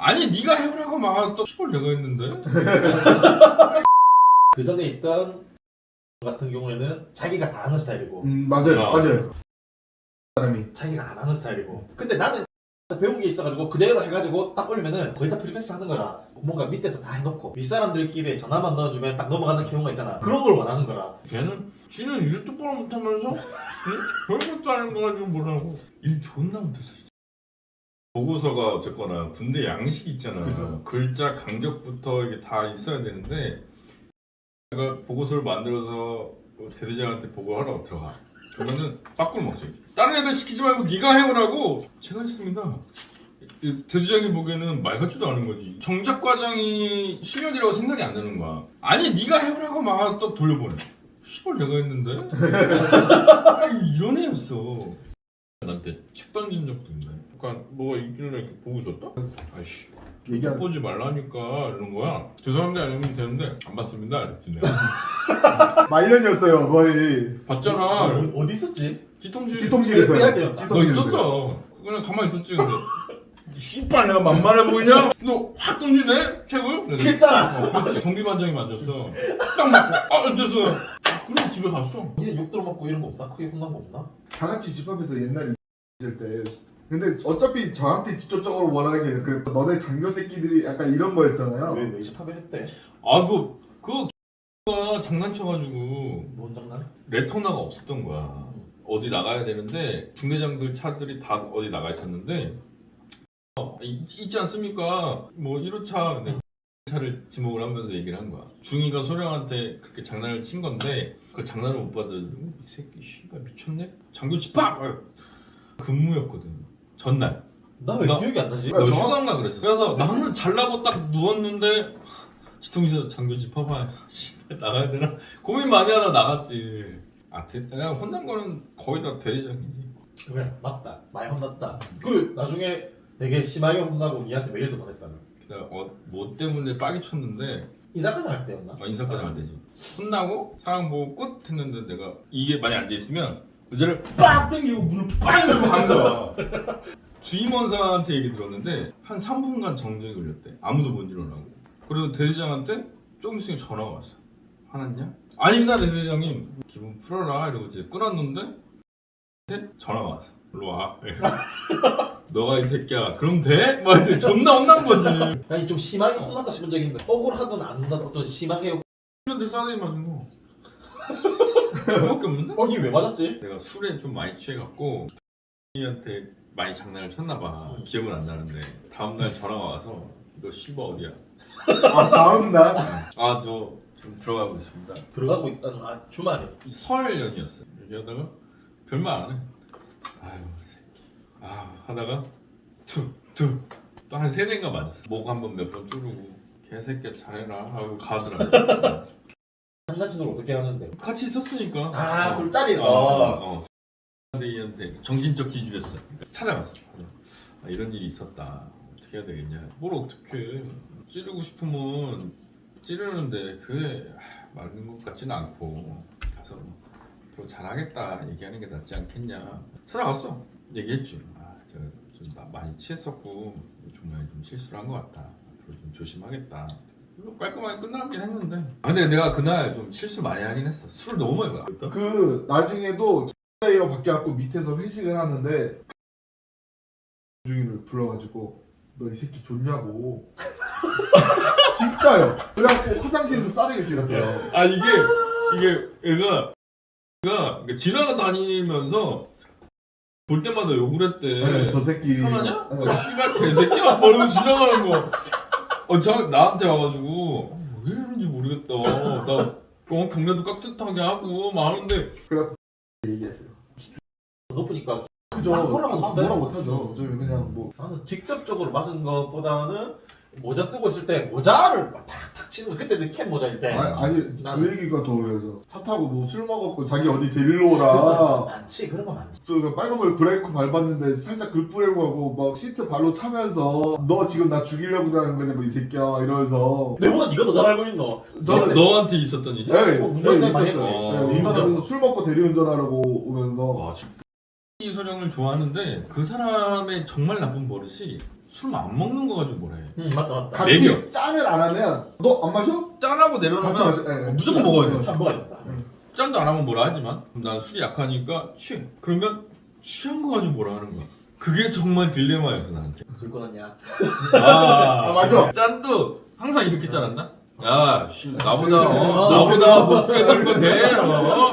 아니 네가 해보라고 막또 시골 내가 했는데. 그 전에 있던 같은 경우에는 자기가 다 하는 스타일이고. 음 맞아요 아. 맞아요. 사람이. 자기가 안 하는 스타일이고. 근데 나는 배운 게 있어가지고 그대로 해가지고 딱 올리면은 거의 다 free pass 하는 거라 뭔가 밑에서 다 해놓고 윗사람들끼리 전화만 넣어주면 딱 넘어가는 경우가 있잖아. 그런 걸 원하는 거라. 걔는 지는 일 똑바로 못하면서 응? 별것도 아닌 거 가지고 뭐라고. 일 존나 못했어. 보고서가 어쨌거나 군대 양식 있잖아 그죠. 글자 간격부터 이게 다 있어야 되는데 내가 보고서를 만들어서 대대장한테 보고하라고 들어가. 그러면은 빠꾸를 먹지 다른 애들 시키지 말고 네가 해오라고 제가 했습니다. 이 대대장이 보기에는 말 같지도 않은 거지. 정작 과장이 실력이라고 생각이 안 드는 거야 아니 네가 해오라고. 막 또 돌려보내 시골 내가 했는데? 아니, 이런 애였어. 나한테 책 던진 적도 있 네 약간 뭐가 있길래 이렇게 보고 있었다? 아이씨. 얘기한 보지 말라니까 이런 거야. 죄송합니다. 아니면 되는데 안 봤습니다. 이랬지 내가. 말년이었어요 거의. 봤잖아. 어, 어디 있었지? 뒤통실. 때요. 너 있었어. 그냥 가만히 있었지 근데. 씨발 내가 만만해 보이냐? 너 확 던지네? 책을? 했잖아 어, 경비반장이 만졌어. 딱 맞고 아 됐어 그리고 집에 갔어. 니는 욕 들어먹고 이런 거 없나? 크게 혼난 거 없나? 다 같이 집합에서 옛날에 있을 때 근데 어차피 저한테 직접적으로 원하는 게 그 너네 장교 새끼들이 약간 이런 거였잖아요 왜왜 집합을 했대? 아그 그가 장난쳐가지고 뭔 장난? 레토나가 없었던 거야. 어디 나가야 되는데 중대장들 차들이 다 어디 나가 있었는데 어, 있, 있지 않습니까? 뭐 1호차 근데 차를 지목을 하면서 얘기를 한 거야. 중이가 소령한테 그렇게 장난을 친 건데 그걸 장난을 못 받아들이고 이 새끼 씨발 미쳤네? 장교 집합! 근무였거든. 전날. 나왜 나- 기억이 안 나지? 야, 너 저- 휴가인가 그랬어. 그래서 나는 잘나고 딱 누웠는데 지통에서 장교 집합아 씨발 나가야 되나 고민 많이 하다 나갔지. 아 대, 내가 혼난 거는 거의 다 대리장이지. 그래 맞다 많이 혼났다 그 나중에 되게 심하게 혼나고 니한테 메일도 보냈다며 내가 어, 뭐 때문에 빠기 쳤는데 이사까지 할 때였나? 어, 인사까지 안 되지. 혼나고 상황 보고 끝 했는데 내가 이게 많이 앉아 있으면 의자를 빡 당기고 문을 빵 열고 간 거야. 주임원사한테 얘기 들었는데 한 3분간 정적이 걸렸대. 아무도 못 일어나고. 그리고 대대장한테 조금 있으면 전화가 왔어. 화났냐? 아닙니다 대대장님. 기분 풀어라 이러고 이제 끊었는데 전화가 왔어. 일로 와. 너가 이 새끼야. 그럼 돼? 막 이제 존나 혼난 거지. 아니 좀 심하게 혼났다 싶은 적이 있는데 억울하든 안 한다 어떤 심하게 근데 싸대기 맞은 거. 그거밖에 없는데? 어니 왜 맞았지? 내가 술에 좀 많이 취해갖고 이한테 많이 장난을 쳤나 봐. 음. 기억은 안 나는데 다음 날 전화가 와서 너 씨바 어디야? 아 다음 날 아저 좀 들어가고 있습니다. 들어가고 있다는 아 주말에 이설 연이었어. 얘기하다가 별말 안 해. 아유 새끼. 아 하다가 툭툭 또한 세 대인가 맞았어. 목 한 번 몇 번 쭈르고 개새끼야 잘해라 하고 가더라고. 장난친 걸 어떻게 하는데 같이 있었으니까. 아 어. 술자리에서 어, 어. 대이한테 정신적 지주였어. 그러니까 찾아갔어. 아, 이런 일이 있었다. 어떻게 해야 되겠냐? 뭘 어떻게 찌르고 싶으면 찌르는데 그게 아, 맞는 것 같지는 않고 가서 뭐, 앞으로 잘하겠다 얘기하는 게 낫지 않겠냐. 찾아갔어. 얘기했지. 아, 제가 좀 나- 많이 취했었고 정말 좀 실수를 한 것 같다. 앞으로 좀 조심하겠다. 깔끔하게 끝나긴 했는데. 아, 근데 내가 그날 좀 실수 많이 하긴 했어. 술을 너무 많이 먹었다. 그 나중에도 X이로 바뀌어갖고 밑에서 회식을 하는데 중인을 불러가지고 너 이 새끼 좋냐고 진짜요 그래갖고 화장실에서 싸대기를 때렸대요 아 이게 이게 얘가 얘가 이렇게 지나다니면서 볼 때마다 욕을 했대. 네, 저 새끼 편하냐? 네. 어, 씨발 개새끼야 뭐 이러고 지나가는 거. 어, 저 나한테 와가지고 어, 왜 이러는지 모르겠다. 나 어, 경례도 깍듯하게 하고 많은데. 그래갖고 얘기했어요. 높으니까 그죠. 아, 못하죠. 뭐라 못하죠. 저희 그냥 뭐 나는 직접적으로 맞은 것보다는 모자 쓰고 있을 때 모자를 막 탁탁 치는 거 그때는 캡 모자일 때 아니, 아니 난- 그 얘기가 더 그래서 차 타고 뭐 술 먹었고 자기 어디 데리러 오라 많지 그런 거 많지 또 빨간불 브레이크 밟았는데 살짝 글 뿌리고 하고 막 시트 발로 차면서 너 지금 나 죽이려고 그러는 거냐 뭐이 새끼야 이러면서 내보다 네가 더 잘 알고 있노 저는 너한테 있었던 일이? 네, 어, 운전 네, 많이 있었어요. 했지. 네, 어. 운전하면서 술 먹고 대리운전하라고 오면서 와, 진- 이 소령을 좋아하는데 그 사람의 정말 나쁜 버릇이 술 안 먹는 거 가지고 해. 응 맞다 맞다. 같이 먹여. 짠을 안 하면 너 안 마셔? 짠하고 같이 내려놓으면 마셔. 예, 예. 무조건 먹어야 돼. 한 먹어야겠다. 짠도 안 하면 뭐라 하지만 그럼 난 술이 약하니까 취해. 그러면 취한 거 가지고 뭐라 하는 거야. 그게 정말 딜레마였어 나한테. 술 끊었냐? 아, 아, 맞아. 짠도 항상 이렇게 짠았나? 야, 씨, 나보다 어, 어, 나보다 못 깨달은 거 돼. 어?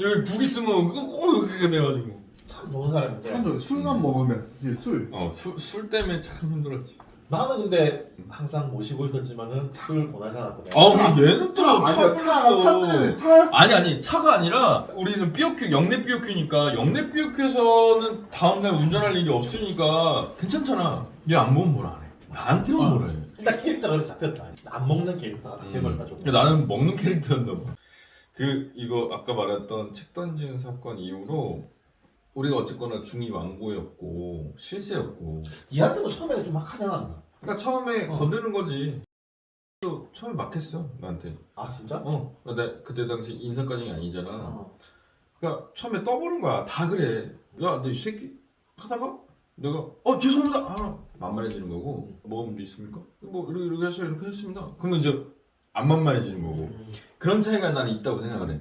여기 국 있으면 그거 꼭 이렇게 돼가지고. 참 좋은 사람인데. 참 좋아. 술만 먹으면 이제 술. 어, 술, 술 때문에 참 힘들었지. 나는 근데 항상 모시고 있었지만은 술 권하지 않았던 애. 아, 근데 얘는 또차 아니야. 차, 차 때문에 차. 아니 아니 차가 아니라 우리는 삐어큐 영내 삐어큐니까 영내 삐어큐에서는 다음 날 운전할 일이 없으니까 괜찮잖아. 얘안 먹으면 뭐라 안 해. 나한테만 어. 뭐라 해. 일단 캐릭터가 그래서 잡혔다. 안 먹는 캐릭터가 다 돼버렸다 좀. 근데 나는 먹는 캐릭터였나 봐. 그 이거 아까 말했던 책 던지는 사건 이후로 우리가 어쨌거나 중이 완고였고 실세였고. 얘한테도 처음에는 좀막 하지 않았나? 그러니까 처음에 어. 건드는 거지. 또 처음에 막 했어 나한테. 아 진짜? 어. 나 그때 당시 인사과정이 아니잖아. 어. 그러니까 처음에 떠보는 거야. 다 그래. 야, 너 이 새끼 하다가 내가 어 죄송합니다. 아, 만만해지는 거고 문제 있습니까? 뭐 이렇게 이렇게 해서 이렇게 했습니다. 그러면 이제 안 만만해지는 거고 음. 그런 차이가 나는 있다고 생각을 해.